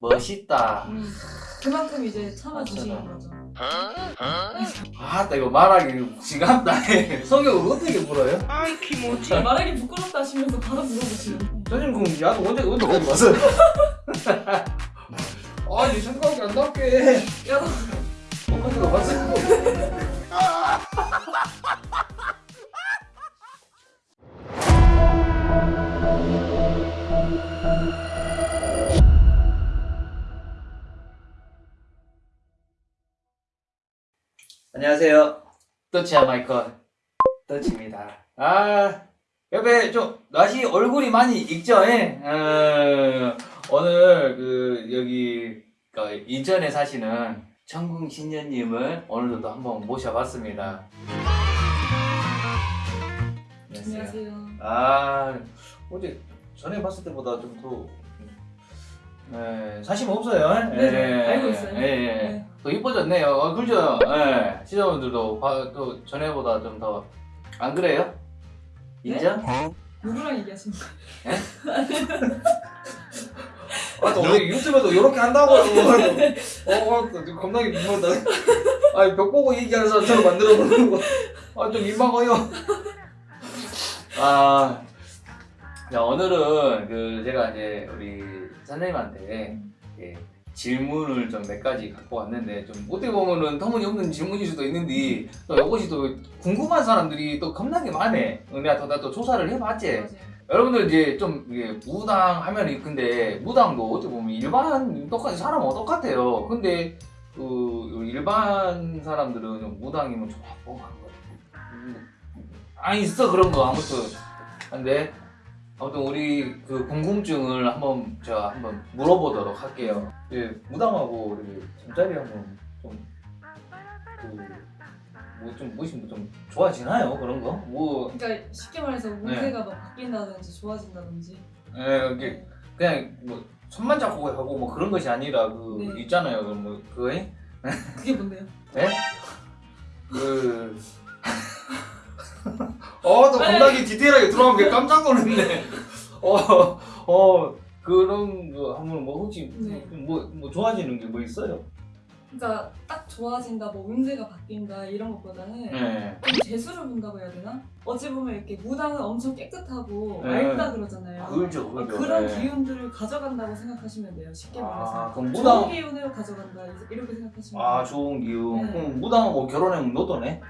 멋있다. 음, 그만큼 이제 참아주시는. 거죠. 아 나 이거 말하기 지갑다. 성격을 어떻게 물어요? 말하기 부끄럽다 하시면서 바로 물어보시는 선생님 그럼 야도 언제 언제까지 왔어요? 아니 생각이 안 났게. 야, 너 언제가 왔어요? 안녕하세요. 떠치야 마이클. 떠치입니다. 아, 옆에 좀, 날씨 얼굴이 많이 익죠? 예? 어, 오늘 그, 여기, 그 인천에 사시는 청궁 신녀님을 오늘도 또 한번 모셔봤습니다. 안녕하세요. 아, 어제 전에 봤을 때보다 좀 더, 네, 사심 없어요. 네, 예, 알고 있어요. 예, 예. 네. 더 이뻐졌네요. 어, 그죠? 예. 시청자분들도 봐- 또 전에보다 좀 더, 안 그래요? 네? 인정? 누구랑 얘기하시는 거예요? 아, 또 우리 유튜브에도 이렇게 한다고. 어, 어, 또 겁나게 민망하다. 아, 벽 보고 얘기하는 사람처럼 만들어 놓는 거. 아, 좀 민망해요. 아, 자, 오늘은 그, 제가 이제 우리 선생님한테 예, 질문을 좀 몇 가지 갖고 왔는데, 좀 어떻게 보면은 터무니없는 질문일 수도 있는데, 또 이것이 또 궁금한 사람들이 또 겁나게 많네. 내가 또, 나또 조사를 해봤지. 여러분들 이제 좀 이게 무당 하면 근데 무당도 어떻게 보면 일반 똑같이 사람은 똑같아요. 근데 그 일반 사람들은 좀 무당이면 좀 뻥한 거. 아 있어 그런 거 아무튼. 근데 아무튼 우리 그 궁금증을 한번 제가 한번 물어보도록 할게요. 예, 무당하고 우리 잠자리 한번 좀 그 뭐좀 무엇이 좀 좋아지나요 그런 거? 뭐 그러니까 쉽게 말해서 네. 운세가 막 바뀐다든지 좋아진다든지 예, 이게 그냥 뭐 손만 잡고 하고 뭐 그런 것이 아니라 그 네. 있잖아요. 그뭐 그거 예? 그게 뭔데요? 그 어, 또 겁나게 디테일하게 들어간 게 깜짝 놀랐네. 어, 어, 그런 거 하면 뭐 혹시 네. 뭐, 뭐 좋아지는 게 뭐 있어요? 그러니까 딱 좋아진다, 뭐 운세가 바뀐다 이런 것보다는 네. 좀 재수를 본다고 해야 되나? 어찌 보면 이렇게 무당은 엄청 깨끗하고 네. 맑다 그러잖아요. 그렇죠, 어, 그렇죠. 그런 네. 기운들을 가져간다고 생각하시면 돼요. 쉽게 아, 말해서. 그럼 좋은 무당 기운을 가져간다 이렇게 생각하시면 아 돼요. 좋은 기운. 네. 그럼 무당하고 결혼하면 너도네?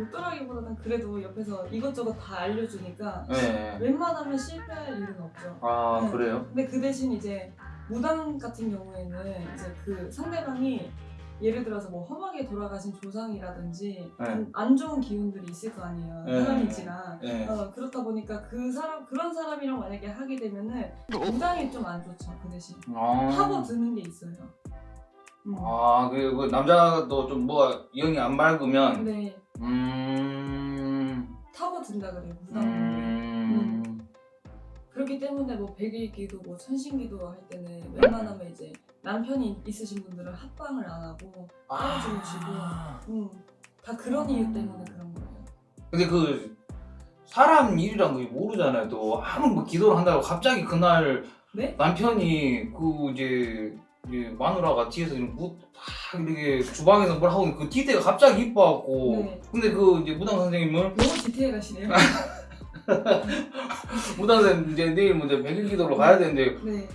못더라기보다는 그래도 옆에서 이것저것 다 알려주니까 네. 웬만하면 실패할 일은 없죠. 아 네. 그래요? 근데 그 대신 이제 무당 같은 경우에는 이제 그 상대방이 예를 들어서 뭐 험하게 돌아가신 조상이라든지 네. 좀안 좋은 기운들이 있을 거 아니에요. 네. 사람이지랑. 네. 어, 그렇다 보니까 그 사람 그런 사람이랑 만약에 하게 되면은 무당이 좀안 좋죠 그 대신 아. 파고 드는 게 있어요. 음. 아, 그, 그 남자도 좀 뭐가 영이 안 맑으면, 네 음, 타고 든다 그래요 무당. 음, 그렇기 때문에 뭐 백일기도 뭐 천신기도 할 때는 웬만하면 이제 남편이 있으신 분들은 합방을 안 하고 따로 주무시고 아. 음, 다 그런 이유 때문에 그런 거예요. 근데 그 사람 일이란 거 모르잖아요. 또 아무 뭐 기도를 한다고 갑자기 그날 네? 남편이 그 이제, 이제 마누라가 뒤에서 뭐딱 이렇게 주방에서 뭘 하고 있는 그 뒤태가 갑자기 이뻐갖고 네. 근데 그 이제 무당 선생님은 너무 디테일하시네요. 무당 선생님 이제 내일 먼저 백일 기도로 가야 되는데 네.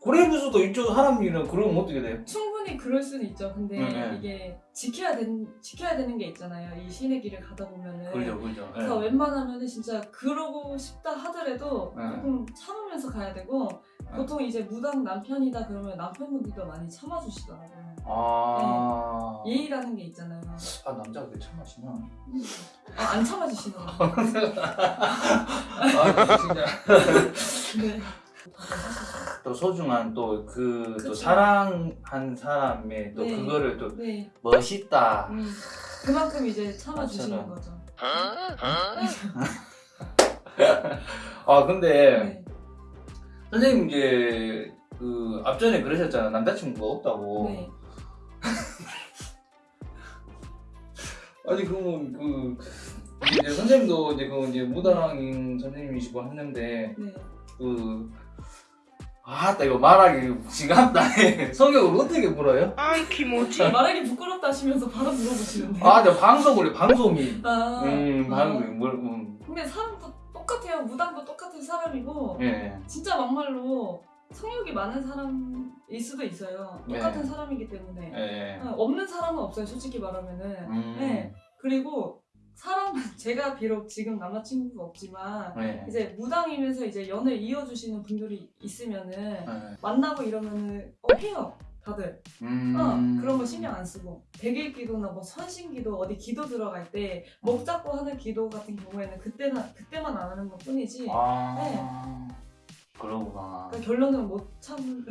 고래부수도 이쪽 사람 일은 그러면 어떻게 돼요? 충분히 그럴 수는 있죠. 근데 네, 네. 이게 지켜야 된 지켜야 되는 게 있잖아요. 이 신의 길을 가다 보면은. 그죠 그죠. 예. 그래서 웬만하면은 진짜 그러고 싶다 하더라도 네. 조금 참으면서 가야 되고 보통 이제 무당 남편이다 그러면 남편분들도 많이 참아주시더라고요. 아, 예의라는 게 있잖아요. 아 남자가 왜 참하시나? 아, 안 참아주시더라고요. 아 진짜 네. 또 소중한 또 그또 그쵸. 사랑한 사람의 또 네. 그거를 또 네. 멋있다. 음, 그만큼 이제 참아주시는. 거죠. 아 근데 네. 선생님 이제 그 앞전에 그러셨잖아 남자친구가 없다고. 네. 아니 그러면 그 이제 선생님도 이제 그 이제 무당인 선생님이시고 했는데 네. 그 아따 이거 말하기 지갑다 성격을 어떻게 물어요? 아이 기모지 말하기 부끄럽다 하시면서 바로 물어보시는데. 아 근데 방송 원래 방송이 아, 음 아. 방송이 뭘 음. 근데 사람도 똑같아요. 무당도 똑같은 사람이고 예. 진짜 막말로 성욕이 많은 사람일 수도 있어요. 똑같은 네. 사람이기 때문에 예. 어, 없는 사람은 없어요. 솔직히 말하면은. 음. 네. 그리고 사람은 제가 비록 지금 남자친구가 없지만 예. 이제 무당이면서 이제 연을 이어주시는 분들이 있으면은 예. 만나고 이러면은 어 해요 다들 음. 어 그런 거 신경 안 쓰고 백일 기도나 뭐 선신 기도 어디 기도 들어갈 때 목 잡고 하는 기도 같은 경우에는 그때나 그때만 안 하는 것 뿐이지 아. 그러구나. 그러니까 결론은 못 참.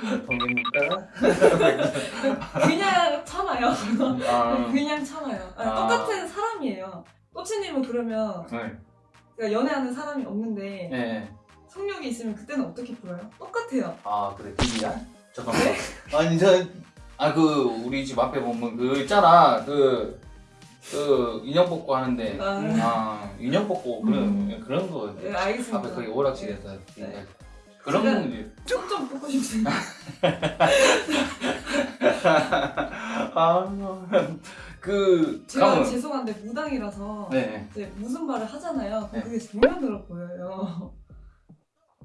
동입니까? 그냥 참아요. 아. 그냥 참아요. 아니, 아. 똑같은 사람이에요. 꼬치님은 그러면 네. 그러니까 연애하는 사람이 없는데 예. 성욕이 있으면 그때는 어떻게 풀어요? 똑같아요. 아 그래 비리야? 잠깐만. 아니 저아그 우리 집 앞에 보면 그 있잖아 그. 그 인형 뽑고 하는데 아. 아 인형 뽑고 그런 음. 그런 거 네, 알겠습니다. 앞에 거기 오락실에서 네. 그런 거 좀좀 뽑고 싶습니다. 아그 제가 가면 죄송한데 무당이라서 네. 이제 무슨 말을 하잖아요. 그럼 네. 그게 들어 보여요.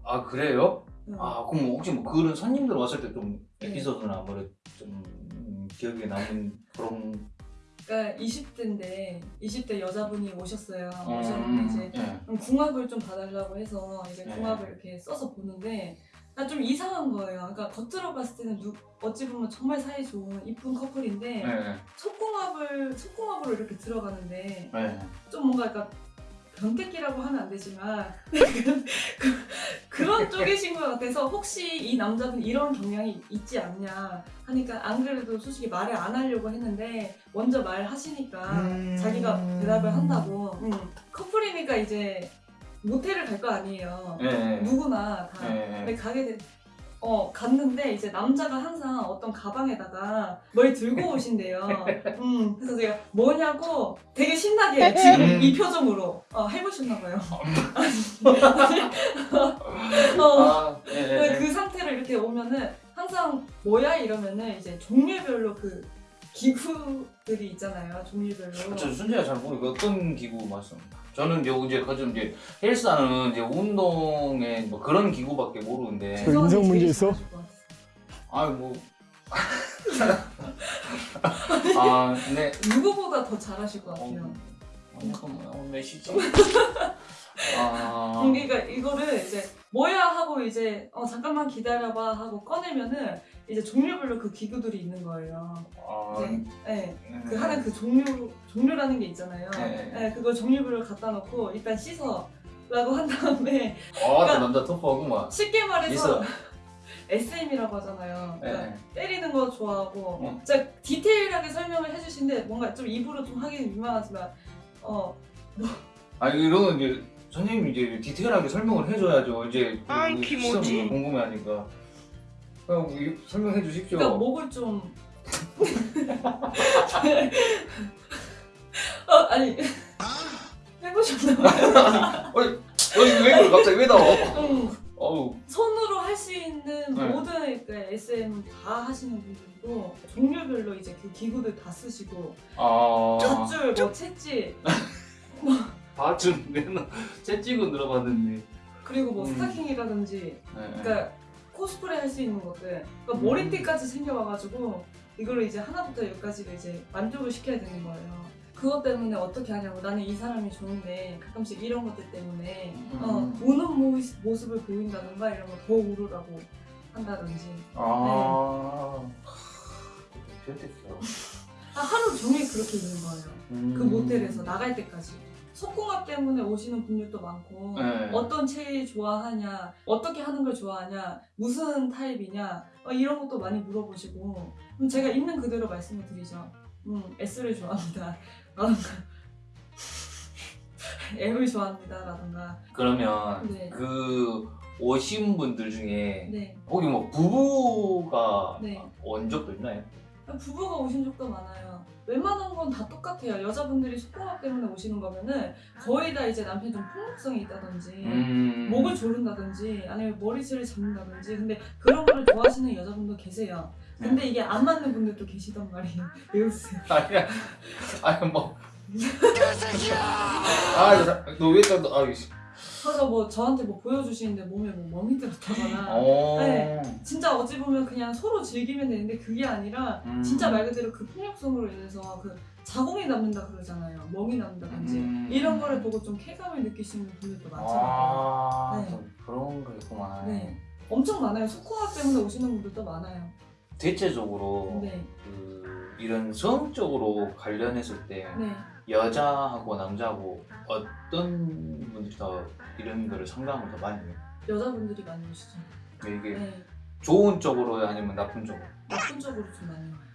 아 그래요? 음. 아 그럼 혹시 뭐 그런 손님들 왔을 때좀 네. 에피소드나 뭐좀 음, 기억에 남는 그런 그러니까 20대인데 20대 여자분이 오셨어요. 음, 오셨는데 이제 예. 그럼 궁합을 좀 봐달라고 해서 이제 네. 궁합을 이렇게 써서 보는데 아, 좀 이상한 거예요. 그러니까 겉으로 봤을 때는 누, 어찌 보면 정말 사이 좋은 이쁜 커플인데 예. 속궁합을 속궁합으로 이렇게 들어가는데 예. 좀 뭔가 약간 변태기라고 하면 안 되지만 그, 런 쪽이신 것 같아서 혹시 이 남자분 이런 경향이 있지 않냐 하니까 안 그래도 솔직히 말을 안 하려고 했는데 먼저 말하시니까 음. 자기가 대답을 한다고 음, 커플이니까 이제 모텔을 갈 거 아니에요 예. 누구나 다 예. 근데 가게 돼, 어 갔는데 이제 남자가 항상 어떤 가방에다가 뭘 들고 오신대요. 음 그래서 제가 뭐냐고 되게 신나게 지금 음. 이 표정으로 어, 해보셨나 봐요. 어, 아, 예. 예. 그 상태로 이렇게 오면은 항상 뭐야 이러면은 이제 종류별로 그 기구들이 있잖아요. 종류별로. 저 순지가 잘 모르고 어떤 기구 말씀? 저는 이제 이제 그좀 이제 헬스하는 이제 운동에 뭐 그런 기구밖에 모르는데. 그 인성 문제 있어? 같아요. 아 뭐. 아 근데 누구보다 더 잘하실 것 어, 같아요. 잠깐만 어, 몇 시지? 아. 그러니까 이거를 이제 뭐야 하고 이제 어 잠깐만 기다려봐 하고 꺼내면은 이제 종류별로 그 기구들이 있는 거예요. 아. 네, 네. 음. 그 하는 그 종류 종류라는 게 있잖아요. 네. 네, 그걸 종류별로 갖다 놓고 일단 씻어 라고 한 다음에 아, 저 남자 터프하구만. 쉽게 말해서 있어. SM이라고 하잖아요. 그러니까 네. 때리는 거 좋아하고 어. 진짜 디테일하게 설명을 해주신데 뭔가 좀 입으로 좀 하기는 민망하지만 어아 이런 이제 선생님이 이제 디테일하게 설명을 해줘야죠. 이제 아, 그 기모지. 시청자분 궁금해하니까. 그냥 이- 설명해 주십시오. 그러니까 목을 좀 어, 아니 해보셨나봐요 어이 왜 그래 갑자기 왜 나와? 어우. 손으로 할 수 있는 네. 모든 그 SM 다 하시는 분들도 종류별로 이제 그 기구들 다 쓰시고 아. 젖줄, 뭐 채찍 밧줄 채찍은 들어봤는데. 그리고 뭐 음. 스타킹이라든지 네. 그러니까 코스프레 할 수 있는 것들 그러니까 음. 머리띠까지 생겨와가지고 이걸 이제 하나부터 열까지를 이제 만족을 시켜야 되는 거예요 그것 때문에 어떻게 하냐고 나는 이 사람이 좋은데 가끔씩 이런 것들 때문에 어, 음. 우는 모습, 모습을 보인다든가 이런 거 더 우르라고 한다든지 아. 그랬겠어. 아, 하루 종일 그렇게 있는 거예요 음. 그 모텔에서 나갈 때까지 속궁합 때문에 오시는 분들도 많고 네. 어떤 체위 좋아하냐 어떻게 하는 걸 좋아하냐 무슨 타입이냐 어, 이런 것도 많이 물어보시고 그럼 제가 있는 그대로 말씀을 드리죠 음 S를 좋아합니다 라든가 M을 좋아합니다 라든가 그러면 네. 그 오신 분들 중에 네, 거기 뭐 부부가 네. 온 적도 있나요? 부부가 오신 적도 많아요. 웬만한 건 다 똑같아요. 여자분들이 속공합 때문에 오시는 거면은 거의 다 이제 남편이 좀 폭력성이 있다든지 음. 목을 조른다든지 아니면 머리채를 잡는다든지 근데 그런 거를 좋아하시는 여자분도 계세요. 근데 이게 안 맞는 분들도 계시단 말이에요. 왜 웃으세요? 아니야. 아니 뭐. 아, 너왜 또, 아, 씨. 그래서 뭐 저한테 뭐 보여주시는데 몸에 뭐 멍이 들었다거나 어. 네. 진짜 어찌 보면 그냥 서로 즐기면 되는데 그게 아니라 음. 진짜 말 그대로 그 폭력성으로 인해서 그 자궁이 남는다 그러잖아요. 멍이 남는다든지 음. 이런 거를 보고 좀 쾌감을 느끼시는 분들도 많잖아요. 아, 네. 또 그런 거 있구만. 네. 엄청 많아요. 속공합 때문에 오시는 분들도 많아요. 대체적으로 네, 그 이런 성적으로 관련했을 때 네. 여자하고 남자하고 어떤 분들이 더 이런 거를 상담을 더 많이 해요? 여자분들이 많이 오시죠. 이게 네. 좋은 쪽으로 아니면 나쁜 쪽으로? 나쁜 쪽으로 좀 많이 와요.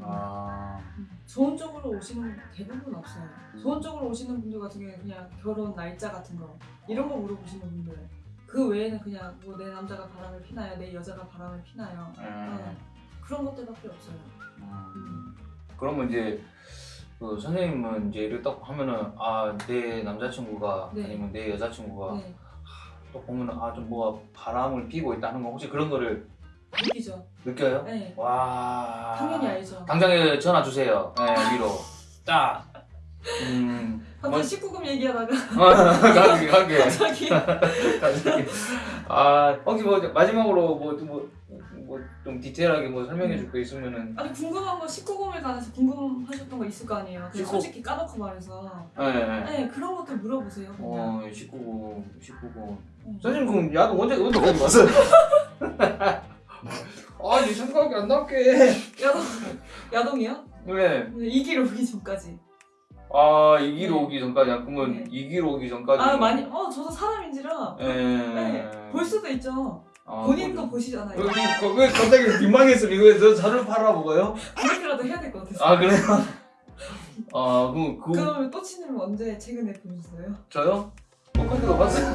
아, 음, 좋은 쪽으로 오시는 분 대부분 없어요. 좋은 쪽으로 오시는 분들 같은 경우에 그냥 결혼 날짜 같은 거 이런 거 물어보시는 분들. 그 외에는 그냥 뭐 내 남자가 바람을 피나요, 내 여자가 바람을 피나요. 음, 그런 것들밖에 없어요. 음. 그러면 이제 그 선생님은 이제 이렇게 딱 하면은 아 내 남자친구가 네. 아니면 내 여자친구가 네, 또 보면은 아 좀 뭐가 바람을 피고 있다는 거 혹시 그런 거를 느끼죠. 느껴요? 네, 와 당연히 알죠. 당장에 전화 주세요. 네, 위로 딱. 음. 갑자기 19금 얘기하다가 가게 가게 갑자기. 아 혹시 뭐 마지막으로 뭐뭐뭐 좀 디테일하게 뭐 설명해 줄 거 있으면은. 아니 궁금한 거 19금에 관해서 궁금하셨던 거 있을 거 아니에요. 그냥 19 솔직히 까놓고 말해서 네. 네. 네 그런 것들 물어보세요. 그냥. 어 19금 19금. 음. 선생님 그럼 야동 언제 언제까지 왔어요? 아니 생각이 안 나게. 야동 야동이요? 네. 이길 오기 전까지. 아 이기로 네. 오기 전까지 그러면 네. 이기로 오기 전까지. 아 많이 어 저도 사람인지라 예. 네, 볼 수도 있죠. 아, 본인도 뭐- 보시잖아요. 여기 그- 왜 갑자기 민망했어? 이거 저 저를 팔아먹어요? 그렇게라도 해야 될 것 같아서. 아 그래요? 아 그럼 그 그러면 또치님 언제 최근에 보셨어요? 저요? 똑같은 거 봤어요.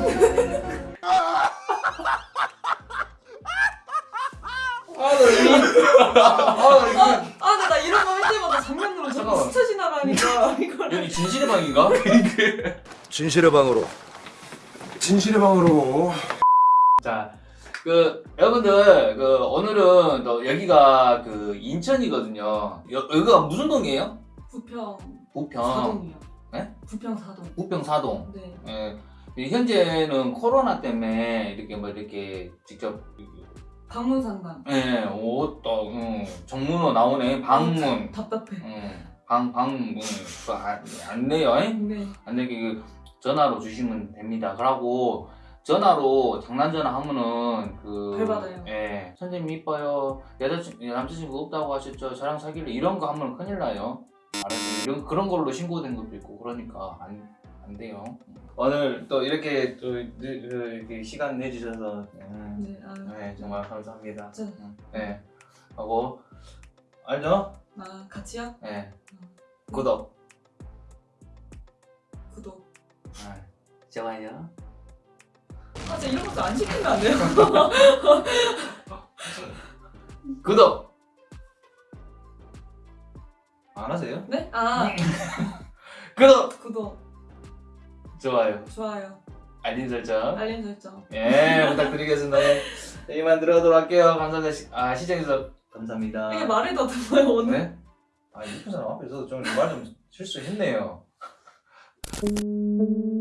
아 나 이거 아 나 이거 진실의 방인가? 진실의 방으로 진실의 방으로 자, 그 여러분들 그 오늘은 또 여기가 그 인천이거든요. 여, 여기가 무슨 동이에요? 부평 부평, 사동이요. 네? 부평 사동. 부평 사동. 네. 예. 이 현재는 코로나 때문에 이렇게 뭐 이렇게 직접 방문 상담. 예, 옷도 음, 정문으로 나오네 방문, 답답해. 음, 방 방문 그거 안, 안 내요. 예? 네. 안 되게 그 전화로 주시면 됩니다. 그러고 전화로 장난 전화 하면은 그벌 받아요. 예, 선생님 이뻐요. 여자친 남자친구 없다고 하셨죠. 저랑 사귈래 이런 거 하면 큰일 나요. 이런 그런 걸로 신고된 것도 있고 그러니까 안, 안 돼요. 오늘 또 이렇게 또 느- 그 이렇게 시간 내주셔서 음, 네. 아, 네 정말 감사합니다. 저, 음, 네 하고 알죠? 아 같이요? 네 구독, 구독. 아, 좋아요. 아, 진짜 이런 것도 안 시키면 안 돼요? 구독. 안 하세요? 네? 아, 구독, 구독. 좋아요, 좋아요. 알림 설정. 알림 설정. 예, 부탁드리겠습니다. 네, 이만 들어가도록 할게요. 감사합니다. 시, 아, 시청해주셔서 감사합니다. 이게 말이 더듬어요 오늘. 네? 아, 이쁜 사람 앞에서 좀 말 좀 실수했네요.